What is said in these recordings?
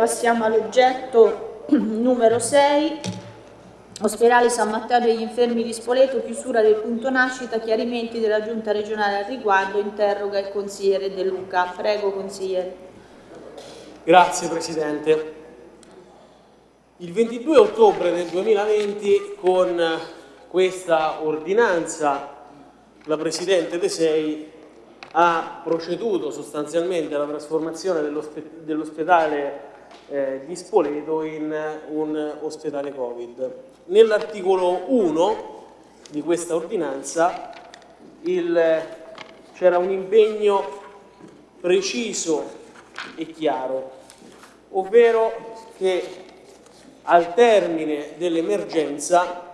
Passiamo all'oggetto numero 6, ospedale San Matteo degli Infermi di Spoleto, chiusura del punto nascita, chiarimenti della Giunta regionale al riguardo, interroga il consigliere De Luca. Prego consigliere. Grazie Presidente. Il 22 ottobre del 2020 con questa ordinanza la Presidente De Sei ha proceduto sostanzialmente alla trasformazione dell'ospedale eh, di Spoleto in un ospedale Covid. Nell'articolo 1 di questa ordinanza c'era un impegno preciso e chiaro, ovvero che al termine dell'emergenza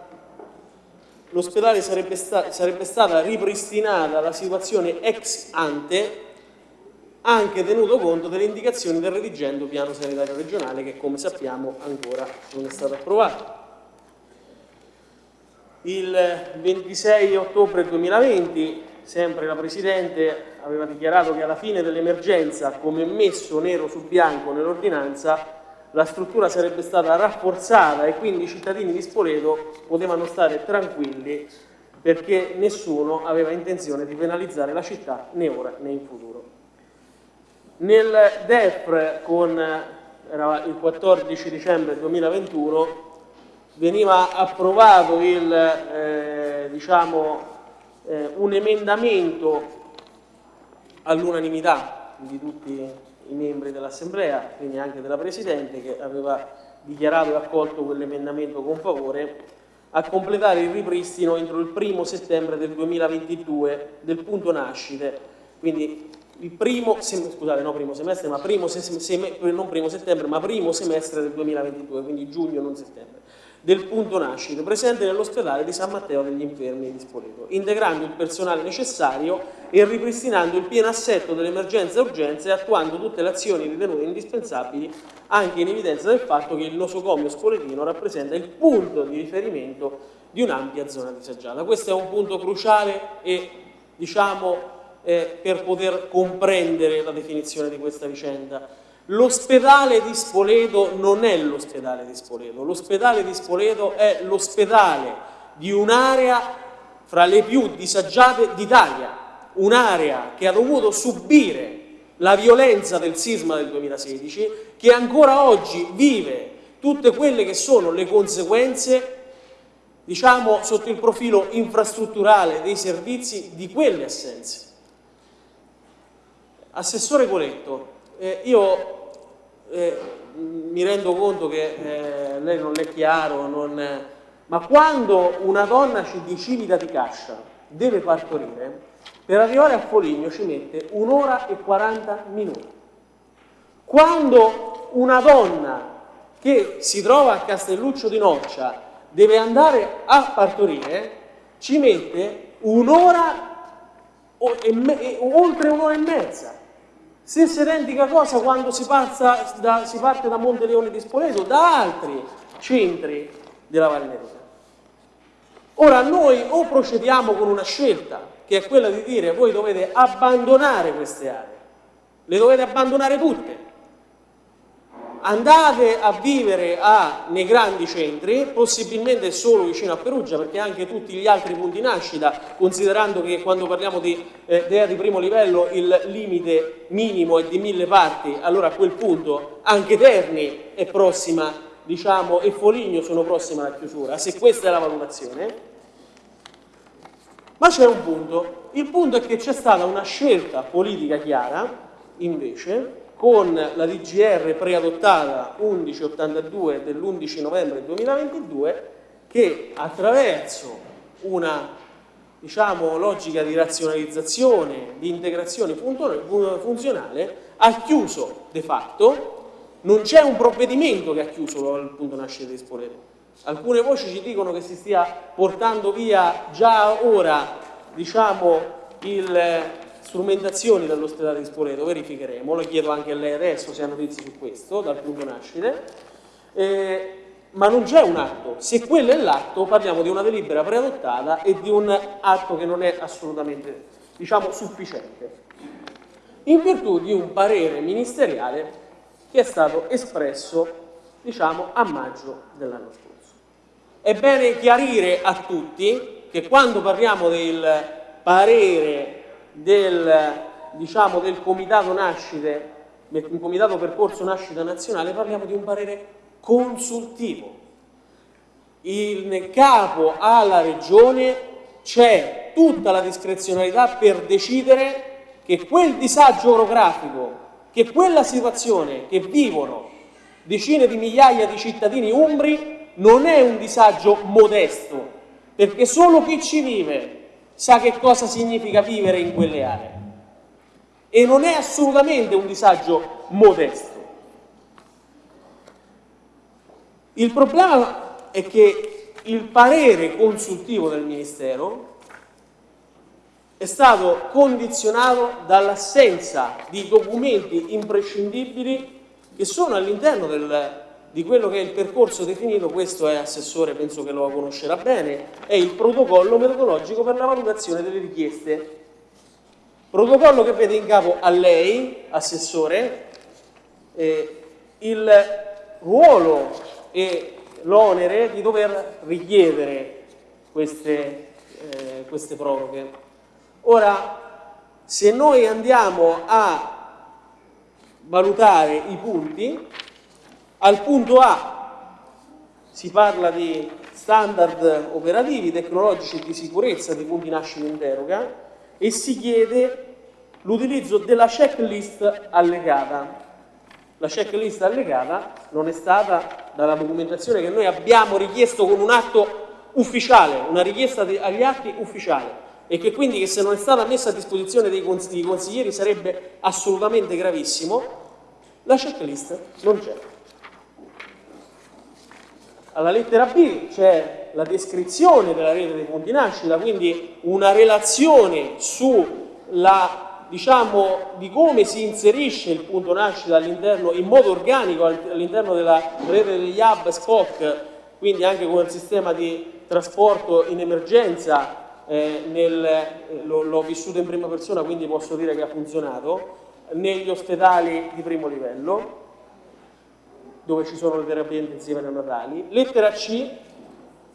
l'ospedale sarebbe, sta sarebbe stata ripristinata la situazione ex ante anche tenuto conto delle indicazioni del redigendo piano sanitario regionale che come sappiamo ancora non è stato approvato. Il 26 ottobre 2020 sempre la Presidente aveva dichiarato che alla fine dell'emergenza come messo nero su bianco nell'ordinanza la struttura sarebbe stata rafforzata e quindi i cittadini di Spoleto potevano stare tranquilli perché nessuno aveva intenzione di penalizzare la città né ora né in futuro. Nel DEF con era il 14 dicembre 2021 veniva approvato il, eh, diciamo, eh, un emendamento all'unanimità di tutti i membri dell'Assemblea, quindi anche della Presidente che aveva dichiarato e accolto quell'emendamento con favore, a completare il ripristino entro il primo settembre del 2022 del punto nascite, quindi il primo, scusate, no primo semestre, ma primo sem non primo settembre, ma primo semestre del 2022, quindi giugno, non settembre, del punto nascita, presente nell'ospedale di San Matteo degli Infermi di Spoleto, integrando il personale necessario e ripristinando il pieno assetto dell'emergenza e urgenza e attuando tutte le azioni ritenute indispensabili, anche in evidenza del fatto che il nosocomio spoletino rappresenta il punto di riferimento di un'ampia zona disagiata. Questo è un punto cruciale e diciamo eh, per poter comprendere la definizione di questa vicenda. L'ospedale di Spoleto non è l'ospedale di Spoleto, l'ospedale di Spoleto è l'ospedale di un'area fra le più disagiate d'Italia, un'area che ha dovuto subire la violenza del sisma del 2016, che ancora oggi vive tutte quelle che sono le conseguenze diciamo sotto il profilo infrastrutturale dei servizi di quelle assenze. Assessore Coletto, eh, io eh, mi rendo conto che eh, lei non è chiaro, non, ma quando una donna di Civita di Cascia deve partorire, per arrivare a Foligno ci mette un'ora e 40 minuti. Quando una donna che si trova a Castelluccio di Noccia deve andare a partorire, ci mette un'ora oltre un'ora e mezza. Stessa identica cosa quando si, da, si parte da Monte Leone di Spoleto, da altri centri della Valle Ora noi o procediamo con una scelta, che è quella di dire voi dovete abbandonare queste aree, le dovete abbandonare tutte, andate a vivere a, nei grandi centri, possibilmente solo vicino a Perugia, perché anche tutti gli altri punti nascita, considerando che quando parliamo di eh, DEA di primo livello il limite minimo è di mille parti, allora a quel punto anche Terni è prossima, diciamo, e Foligno sono prossime alla chiusura, se questa è la valutazione. Ma c'è un punto, il punto è che c'è stata una scelta politica chiara, invece, con la DGR preadottata 1182 dell'11 novembre 2022 che attraverso una diciamo, logica di razionalizzazione, di integrazione funzionale ha chiuso de facto, non c'è un provvedimento che ha chiuso il punto nascita di Spoleto. Alcune voci ci dicono che si stia portando via già ora diciamo, il, strumentazioni dall'ospedale di Spoleto, verificheremo, lo chiedo anche a lei adesso se ha notizie su questo, dal punto nascite, eh, ma non c'è un atto, se quello è l'atto parliamo di una delibera preadottata e di un atto che non è assolutamente diciamo, sufficiente, in virtù di un parere ministeriale che è stato espresso diciamo, a maggio dell'anno scorso. È bene chiarire a tutti che quando parliamo del parere del, diciamo, del comitato nascite, del comitato percorso nascita nazionale, parliamo di un parere consultivo. In capo alla regione c'è tutta la discrezionalità per decidere che quel disagio orografico, che quella situazione che vivono decine di migliaia di cittadini umbri non è un disagio modesto, perché solo chi ci vive sa che cosa significa vivere in quelle aree. E non è assolutamente un disagio modesto. Il problema è che il parere consultivo del Ministero è stato condizionato dall'assenza di documenti imprescindibili che sono all'interno di quello che è il percorso definito, questo è Assessore, penso che lo conoscerà bene, è il protocollo metodologico per la valutazione delle richieste. Protocollo che vede in capo a lei, Assessore, eh, il ruolo e l'onere di dover richiedere queste, eh, queste proroghe. Ora, se noi andiamo a valutare i punti, al punto A si parla di standard operativi, tecnologici e di sicurezza di punti nascita in deroga e si chiede l'utilizzo della checklist allegata. La checklist allegata non è stata dalla documentazione che noi abbiamo richiesto con un atto ufficiale, una richiesta agli atti ufficiale e che quindi che se non è stata messa a disposizione dei consiglieri sarebbe assolutamente gravissimo, la checklist non c'è. Alla lettera B c'è la descrizione della rete dei punti nascita, quindi una relazione sulla, diciamo, di come si inserisce il punto nascita all'interno, in modo organico all'interno della rete degli hub SPOC, quindi anche con il sistema di trasporto in emergenza eh, eh, l'ho vissuto in prima persona quindi posso dire che ha funzionato, negli ospedali di primo livello dove ci sono le terapie intensive neonatali. Lettera C,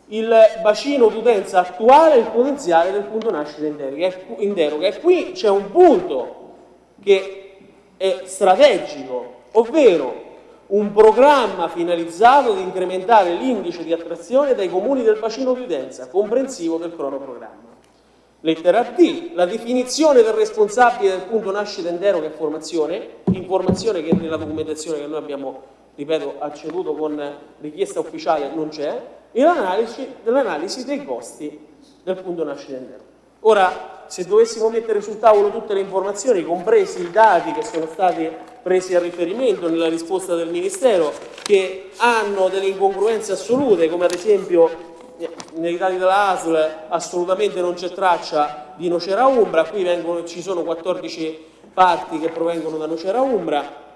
il bacino d'utenza attuale e il potenziale del punto nascita in deroga. E qui c'è un punto che è strategico, ovvero un programma finalizzato ad incrementare l'indice di attrazione dai comuni del bacino di utenza, comprensivo del cronoprogramma. Lettera D, la definizione del responsabile del punto nascita in deroga e formazione, informazione che nella documentazione che noi abbiamo, ripeto, acceduto con richiesta ufficiale non c'è, e l'analisi dei costi del punto deroga. Ora, se dovessimo mettere sul tavolo tutte le informazioni, compresi i dati che sono stati presi a riferimento nella risposta del Ministero, che hanno delle incongruenze assolute, come ad esempio nei dati della ASL assolutamente non c'è traccia di Nocera Umbra, qui vengono, ci sono 14 parti che provengono da Nocera Umbra,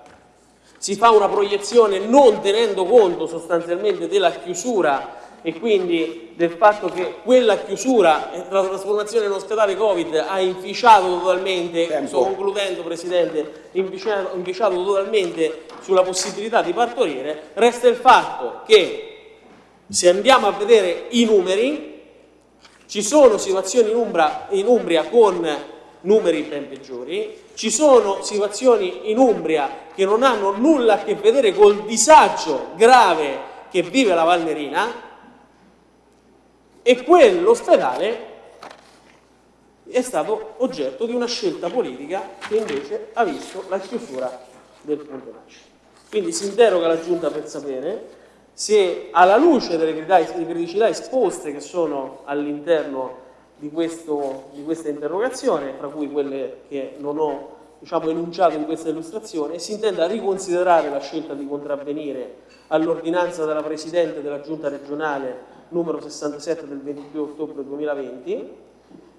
si fa una proiezione non tenendo conto sostanzialmente della chiusura e quindi del fatto che quella chiusura, la trasformazione in ospedale Covid ha inficiato totalmente, Tempo. sto concludendo Presidente, inficiato, inficiato totalmente sulla possibilità di partorire, resta il fatto che se andiamo a vedere i numeri, ci sono situazioni in, Umbra, in Umbria con numeri ben peggiori, ci sono situazioni in Umbria che non hanno nulla a che vedere col disagio grave che vive la Valnerina, e quell'ospedale è stato oggetto di una scelta politica che invece ha visto la chiusura del punto nascita. Quindi si interroga la Giunta per sapere se alla luce delle criticità esposte che sono all'interno di, di, questa interrogazione, tra cui quelle che non ho diciamo, enunciato in questa illustrazione, si intenda riconsiderare la scelta di contravvenire all'ordinanza della Presidente della Giunta regionale numero 67 del 22 ottobre 2020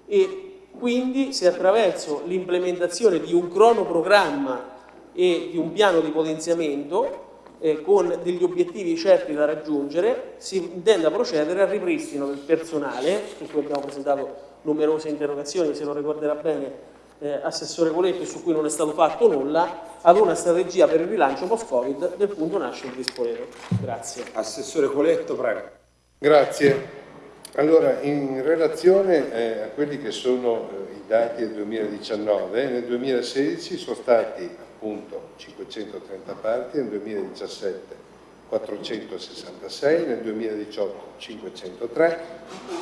e quindi se attraverso l'implementazione di un cronoprogramma e di un piano di potenziamento eh, con degli obiettivi certi da raggiungere si intenda procedere al ripristino del personale, su cui abbiamo presentato numerose interrogazioni, se lo ricorderà bene eh, Assessore Coletto su cui non è stato fatto nulla, ad una strategia per il rilancio post-Covid del punto nascita di Spoleto. Grazie. Assessore Coletto, prego. Grazie. Allora, in relazione eh, a quelli che sono eh, i dati del 2019, nel 2016 sono stati appunto 530 parti, nel 2017 466, nel 2018 503,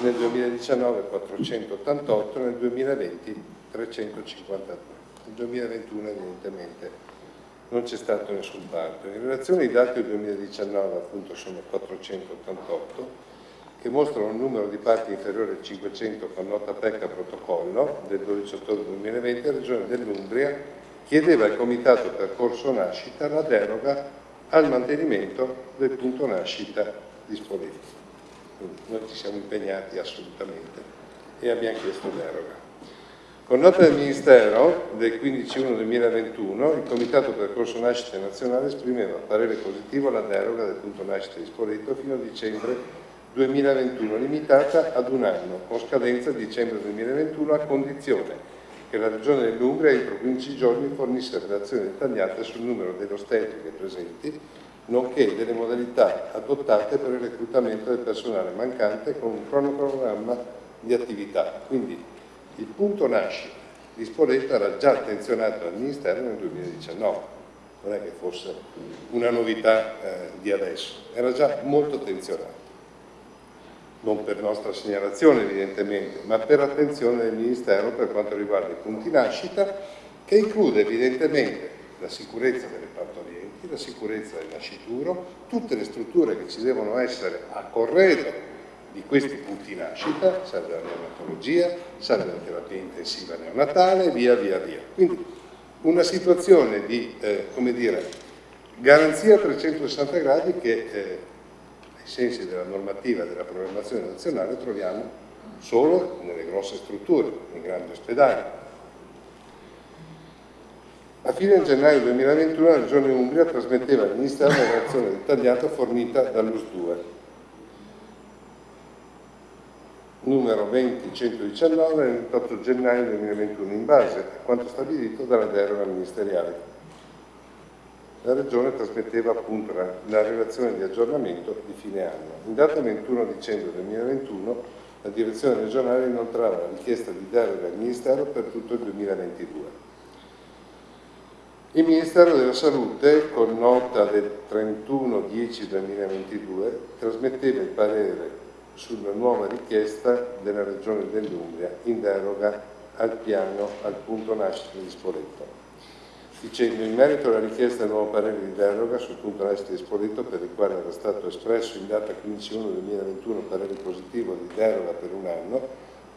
nel 2019 488, nel 2020 353. Nel 2021 evidentemente non c'è stato nessun parto. In relazione ai dati del 2019 appunto sono 488 che mostrano un numero di parti inferiore a 500 con nota PECA protocollo del 12 ottobre 2020, la Regione dell'Umbria chiedeva al Comitato Percorso Nascita la deroga al mantenimento del punto nascita di Spoleto. Noi ci siamo impegnati assolutamente e abbiamo chiesto deroga. Con nota del Ministero del 15-1-2021, il Comitato Percorso Nascita Nazionale esprimeva parere positivo alla deroga del punto nascita di Spoleto fino a dicembre 2021, limitata ad un anno, con scadenza dicembre 2021, a condizione che la Regione dell'Umbria entro 15 giorni fornisse relazioni dettagliate sul numero delle ostetriche presenti, nonché delle modalità adottate per il reclutamento del personale mancante con un cronoprogramma di attività. Quindi il punto nascita di Spoleto era già attenzionato dal Ministero nel 2019, non è che fosse una novità eh, di adesso, era già molto attenzionato non per nostra segnalazione evidentemente, ma per attenzione del Ministero per quanto riguarda i punti nascita, che include evidentemente la sicurezza delle partorienti, la sicurezza del nascituro, tutte le strutture che ci devono essere a corredo di questi punti nascita, serve la neonatologia, serve la terapia intensiva neonatale, via via via. Quindi una situazione di, eh, come dire, garanzia a 360 gradi che eh, ai sensi della normativa della programmazione nazionale troviamo solo nelle grosse strutture, nei grandi ospedali. A fine gennaio 2021 la Regione Umbria trasmetteva al Ministero una relazione dettagliata fornita dall'US 2 numero 20119 del 28 gennaio 2021 in base a quanto stabilito dalla deroga ministeriale la Regione trasmetteva appunto la, la, relazione di aggiornamento di fine anno. In data 21 dicembre 2021 la direzione regionale inoltrava la richiesta di deroga al Ministero per tutto il 2022. Il Ministero della Salute, con nota del 31-10-2022, trasmetteva il parere sulla nuova richiesta della Regione dell'Umbria in deroga al piano al punto nascita di Spoleto dicendo in merito alla richiesta del nuovo parere di deroga sul punto est di Espolito per il quale era stato espresso in data 15-1-2021 parere positivo di deroga per un anno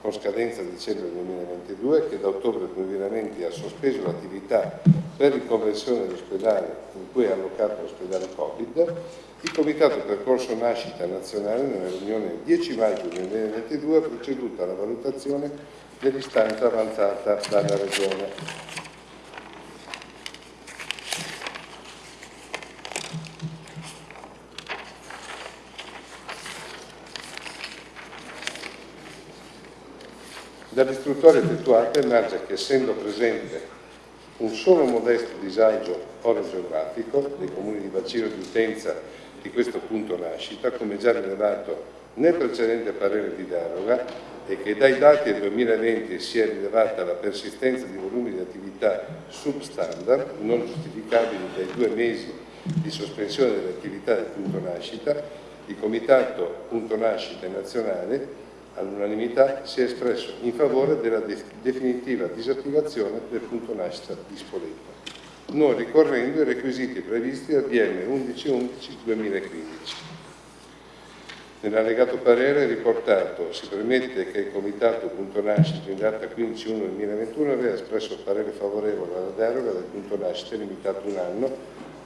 con scadenza dicembre 2022 che da ottobre 2020 ha sospeso l'attività per riconversione dell'ospedale in cui è allocato l'ospedale Covid, il Comitato Percorso Nascita Nazionale nella riunione del 10 maggio 2022 ha proceduto alla valutazione dell'istanza avanzata dalla Regione. Dall'istruttoria effettuata emerge che essendo presente un solo modesto disagio orogeografico dei comuni di bacino di utenza di questo punto nascita, come già rilevato nel precedente parere di deroga, e che dai dati del 2020 si è rilevata la persistenza di volumi di attività substandard, non giustificabili dai due mesi di sospensione delle attività del punto nascita, il Comitato Punto Nascita Nazionale all'unanimità si è espresso in favore della definitiva disattivazione del punto nascita di Spoleto, non ricorrendo ai requisiti previsti dal DM 11-11-2015. Nell'allegato parere riportato si premette che il Comitato punto nascita in data 15-1-2021 aveva espresso parere favorevole alla deroga del punto nascita limitato un anno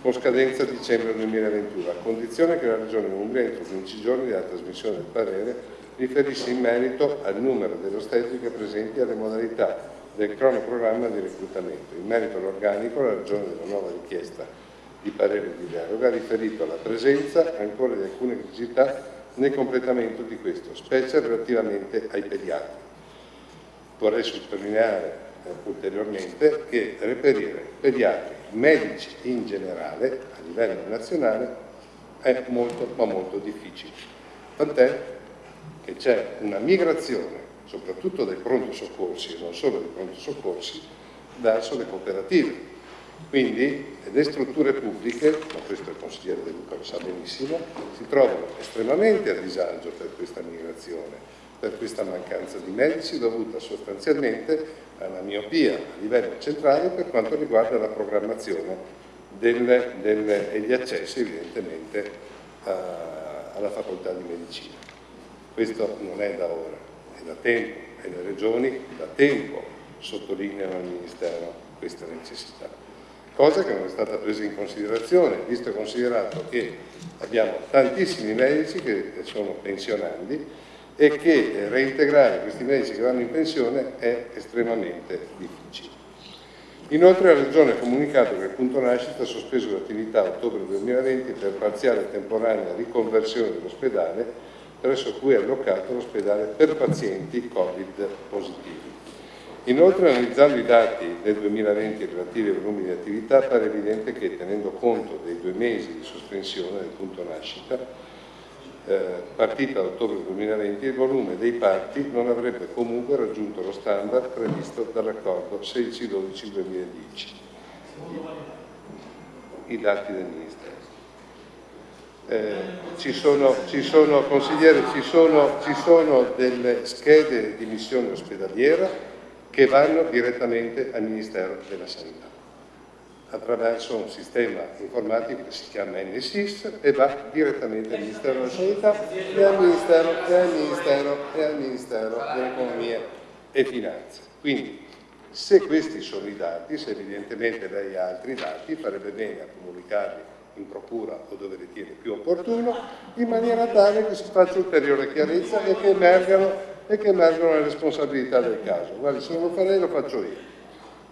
con scadenza dicembre 2021, a condizione che la Regione Umbria entro 15 giorni dalla trasmissione del parere riferisce in merito al numero delle ostetriche presenti alle modalità del cronoprogramma di reclutamento. In merito all'organico, la ragione della nuova richiesta di parere di deroga ha riferito alla presenza ancora di alcune criticità nel completamento di questo, specie relativamente ai pediatri. Vorrei sottolineare eh, ulteriormente che reperire pediatri, medici in generale a livello nazionale è molto ma molto difficile. Tant'è che c'è una migrazione, soprattutto dai pronto soccorsi e non solo dai pronto soccorsi, verso le cooperative. Quindi le strutture pubbliche, ma questo il consigliere De Luca lo sa benissimo, si trovano estremamente a disagio per questa migrazione, per questa mancanza di medici dovuta sostanzialmente alla miopia a livello centrale per quanto riguarda la programmazione del, del, e gli accessi evidentemente a, alla facoltà di medicina. Questo non è da ora, è da tempo e le regioni da tempo sottolineano al Ministero questa necessità. Cosa che non è stata presa in considerazione, visto e considerato che abbiamo tantissimi medici che sono pensionandi e che reintegrare questi medici che vanno in pensione è estremamente difficile. Inoltre la Regione ha comunicato che il punto nascita ha sospeso l'attività a ottobre 2020 per parziale e temporanea riconversione dell'ospedale presso cui è allocato l'ospedale per pazienti Covid positivi. Inoltre analizzando i dati del 2020 relativi ai volumi di attività pare evidente che tenendo conto dei due mesi di sospensione del punto nascita eh, partita a ottobre 2020, il volume dei parti non avrebbe comunque raggiunto lo standard previsto dall'accordo 16-12-2010. I dati del Ministero. Eh, ci sono, ci sono, ci sono, ci sono delle schede di missione ospedaliera che vanno direttamente al Ministero della Sanità attraverso un sistema informatico che si chiama NSIS e va direttamente al Ministero della Sanità e al Ministero, e al Ministero, e al Ministero dell'Economia e Finanze. Quindi se questi sono i dati, se evidentemente lei ha altri dati, farebbe bene a comunicarli in procura o dove ritiene più opportuno, in maniera tale che si faccia ulteriore chiarezza e che emergano, e che emergano le responsabilità del caso. Guardi, se non lo farei lo faccio io.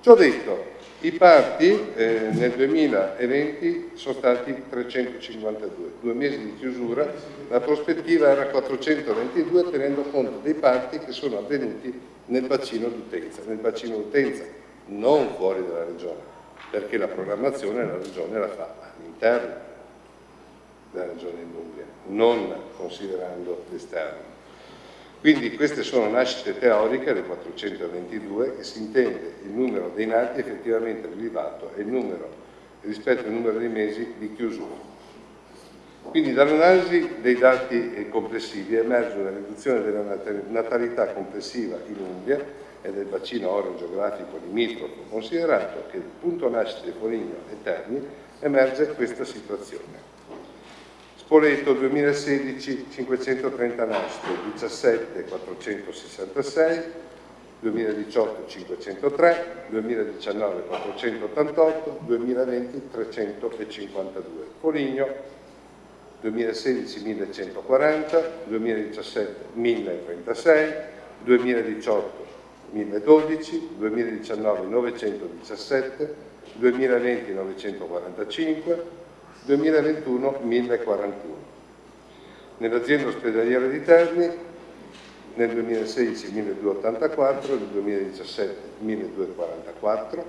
Ciò detto, i parti eh, nel 2020 sono stati 352, due mesi di chiusura, la prospettiva era 422 tenendo conto dei parti che sono avvenuti nel bacino d'utenza, nel bacino d'utenza non fuori dalla regione, perché la programmazione la regione la fa all'interno della regione Umbria, non considerando l'esterno. Quindi queste sono nascite teoriche, le 422, che si intende il numero dei nati effettivamente rilevato e il numero rispetto al numero dei mesi di chiusura. Quindi dall'analisi dei dati complessivi emerge una riduzione della natalità complessiva in Umbria e del bacino oro-geografico limitrofo, considerato che il punto nascita di Foligno e Terni emerge questa situazione. Spoleto 2016 530 nascite, 17 466, 2018 503, 2019 488, 2020 352. Foligno 2016 1140, 2017 1036, 2018 1012, 2019 917, 2020 945, 2021 1041. Nell'azienda ospedaliera di Terni nel 2016 1284, nel 2017 1244,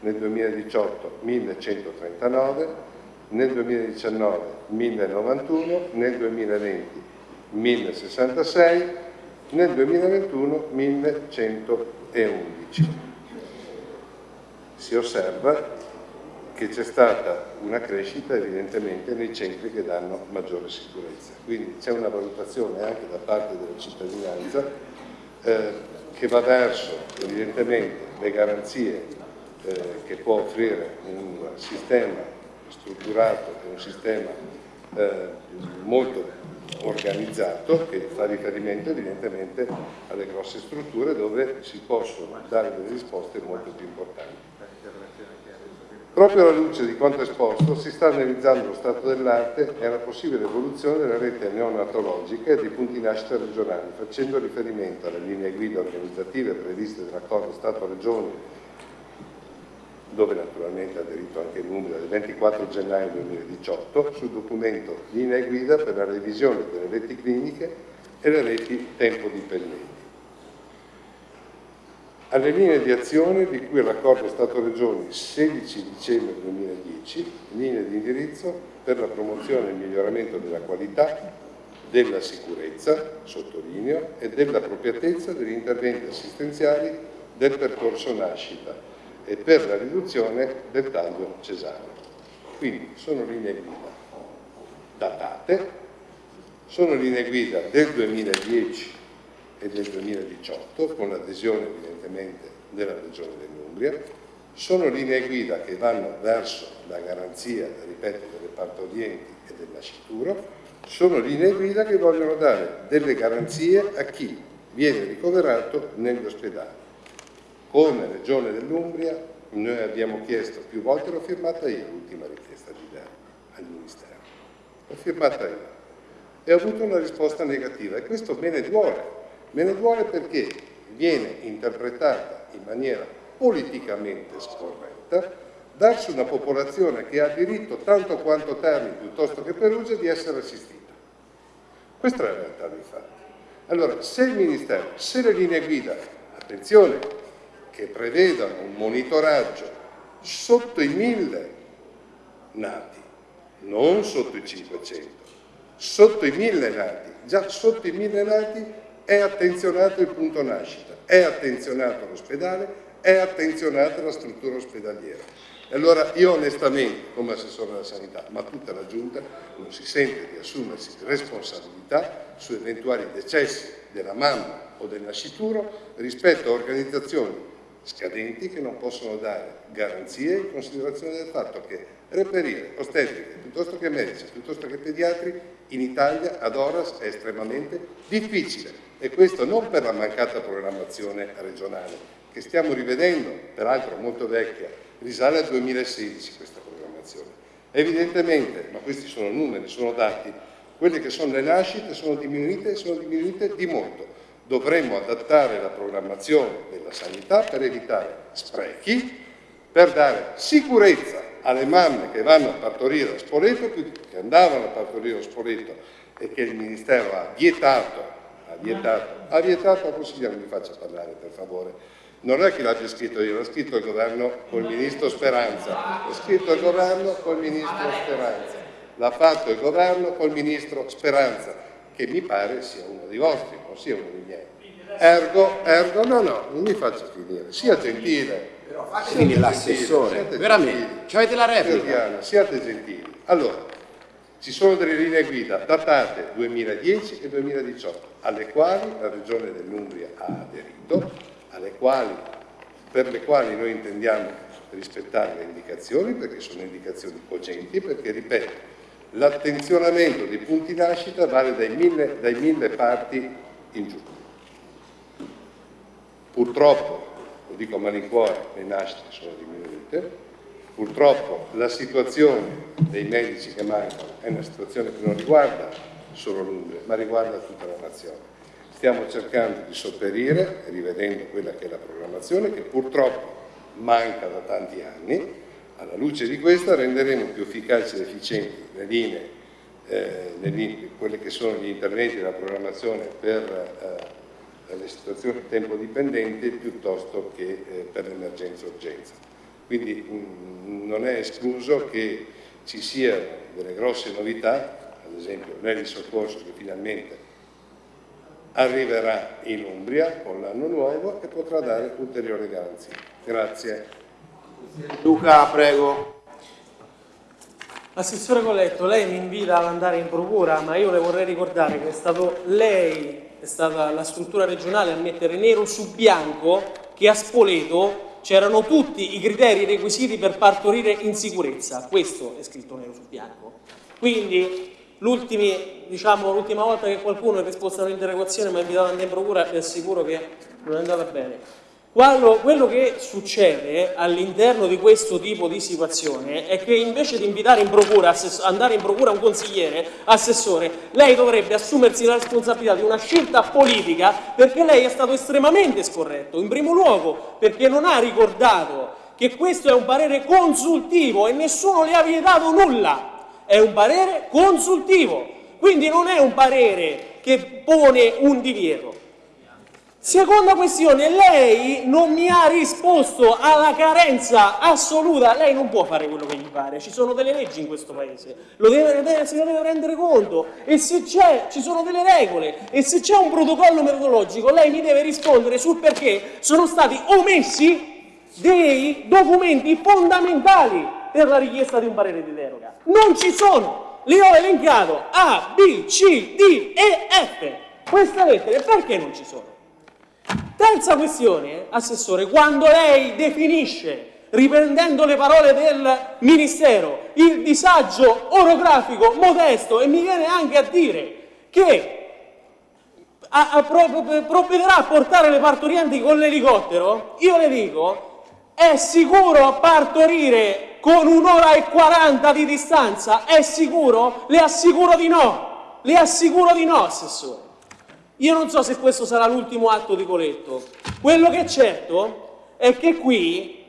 nel 2018 1139, nel 2019 1091, nel 2020 1066, nel 2021 1111. Si osserva che c'è stata una crescita evidentemente nei centri che danno maggiore sicurezza. Quindi c'è una valutazione anche da parte della cittadinanza eh, che va verso evidentemente le garanzie eh, che può offrire un sistema strutturato e un sistema eh, molto organizzato che fa riferimento evidentemente alle grosse strutture dove si possono dare delle risposte molto più importanti. Proprio alla luce di quanto esposto si sta analizzando lo stato dell'arte e la possibile evoluzione della rete neonatologica e dei punti nascita regionali, facendo riferimento alle linee guida organizzative previste dall'accordo Stato-Regioni, dove naturalmente ha aderito anche numero del 24 gennaio 2018, sul documento Linee guida per la revisione delle reti cliniche e le reti tempo dipendenti. alle linee di azione di cui l'accordo Stato-Regioni 16 dicembre 2010, linee di indirizzo per la promozione e il miglioramento della qualità, della sicurezza, sottolineo, e dell'appropriatezza degli interventi assistenziali del percorso nascita e per la riduzione del taglio cesareo. Quindi sono linee guida datate, sono linee guida del 2010 e del 2018 con l'adesione evidentemente della Regione dell'Umbria, sono linee guida che vanno verso la garanzia, ripeto, delle partorienti e del nascituro, sono linee guida che vogliono dare delle garanzie a chi viene ricoverato negli ospedali. Come Regione dell'Umbria noi abbiamo chiesto più volte, l'ho firmata io l'ultima richiesta di dare al Ministero, l'ho firmata io e ho avuto una risposta negativa e questo me ne duole, Me ne duole perché viene interpretata in maniera politicamente scorretta verso una popolazione che ha diritto tanto quanto Terni piuttosto che Perugia di essere assistita. Questa è la realtà dei fatti. Allora, se il Ministero, se le linee guida, attenzione, che prevedano un monitoraggio sotto i mille nati, non sotto i 500, sotto i mille nati, già sotto i mille nati è attenzionato il punto nascita, è attenzionato l'ospedale, è attenzionata la struttura ospedaliera. E allora io onestamente, come assessore della sanità, ma tutta la Giunta, non si sente di assumersi responsabilità su eventuali decessi della mamma o del nascituro rispetto a organizzazioni scadenti che non possono dare garanzie in considerazione del fatto che reperire ostetriche piuttosto che medici, piuttosto che pediatri in Italia ad horas è estremamente difficile e questo non per la mancata programmazione regionale, che stiamo rivedendo, peraltro molto vecchia, risale al 2016 questa programmazione. Evidentemente, ma questi sono numeri, sono dati, quelle che sono le nascite sono diminuite e sono diminuite di molto. Dovremmo adattare la programmazione della sanità per evitare sprechi, per dare sicurezza alle mamme che vanno a partorire a Spoleto, che andavano a partorire a Spoleto e che il Ministero ha vietato ha vietato, ha vietato consigliere, mi faccia parlare per favore, non è che l'abbia scritto io, l'ha scritto il governo col ministro Speranza, l'ha scritto il governo col ministro Speranza, l'ha fatto il governo col ministro Speranza, che mi pare sia uno dei vostri, non sia uno dei miei. Ergo, ergo, no, no, non mi faccia finire, sia gentile. Quindi l'assessore, veramente, ci avete la replica. Siate gentili. Allora, ci sono delle linee guida datate 2010 e 2018, alle quali la Regione dell'Umbria ha aderito, quali, per le quali noi intendiamo rispettare le indicazioni, perché sono indicazioni cogenti, perché, ripeto, l'attenzionamento dei punti nascita vale dai mille, dai mille parti in giù. Purtroppo, lo dico a malincuore, le nascite sono diminuite, Purtroppo la situazione dei medici che mancano è una situazione che non riguarda solo l'Umbria, ma riguarda tutta la nazione. Stiamo cercando di sopperire, rivedendo quella che è la programmazione, che purtroppo manca da tanti anni. Alla luce di questa renderemo più efficaci ed efficienti le linee, eh, le linee quelli che sono gli interventi della programmazione per eh, le situazioni tempo dipendenti piuttosto che eh, per l'emergenza-urgenza. Quindi mh, mm, non è escluso che ci siano delle grosse novità, ad esempio l'Eli Soccorso che finalmente arriverà in Umbria con l'anno nuovo e potrà dare ulteriori garanzie. Grazie. Luca, prego. Assessore Colletto, lei mi invita ad andare in procura, ma io le vorrei ricordare che è stato lei, è stata la struttura regionale a mettere nero su bianco che a Spoleto c'erano tutti i criteri requisiti per partorire in sicurezza, questo è scritto nero su bianco. Quindi diciamo, l'ultima volta che qualcuno ha risposto all'interrogazione mi ha invitato ad andare in procura, vi assicuro che non è andata bene. Quando, quello che succede all'interno di questo tipo di situazione è che invece di invitare in procura, andare in procura un consigliere, assessore, lei dovrebbe assumersi la responsabilità di una scelta politica perché lei è stato estremamente scorretto. In primo luogo perché non ha ricordato che questo è un parere consultivo e nessuno le ha vietato nulla. È un parere consultivo, quindi non è un parere che pone un divieto. Seconda questione, lei non mi ha risposto alla carenza assoluta, lei non può fare quello che gli pare, ci sono delle leggi in questo paese, lo deve, se ne deve rendere conto. E se c'è, ci sono delle regole. E se c'è un protocollo metodologico lei mi deve rispondere sul perché sono stati omessi dei documenti fondamentali per la richiesta di un parere di deroga. Non ci sono, li ho elencato A, B, C, D e F, queste lettere perché non ci sono? Terza questione, Assessore, quando lei definisce, riprendendo le parole del Ministero, il disagio orografico modesto e mi viene anche a dire che a, a, provvederà a portare le partorienti con l'elicottero, io le dico, è sicuro partorire con un'ora e quaranta di distanza? È sicuro? Le assicuro di no, le assicuro di no, Assessore. Io non so se questo sarà l'ultimo atto di Coletto. Quello che è certo è che qui,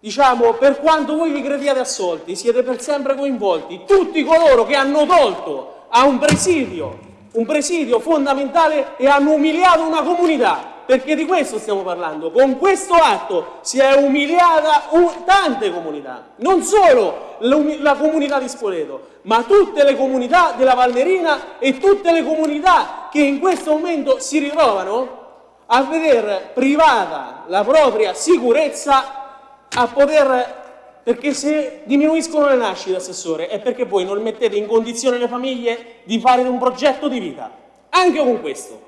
diciamo, per quanto voi vi crediate assolti, siete per sempre coinvolti tutti coloro che hanno tolto a un presidio, un presidio fondamentale e hanno umiliato una comunità perché di questo stiamo parlando. Con questo atto si è umiliata tante comunità, non solo la comunità di Spoleto, ma tutte le comunità della Valnerina e tutte le comunità che in questo momento si ritrovano a veder privata la propria sicurezza a poter perché se diminuiscono le nascite, Assessore, è perché voi non mettete in condizione le famiglie di fare un progetto di vita, anche con questo.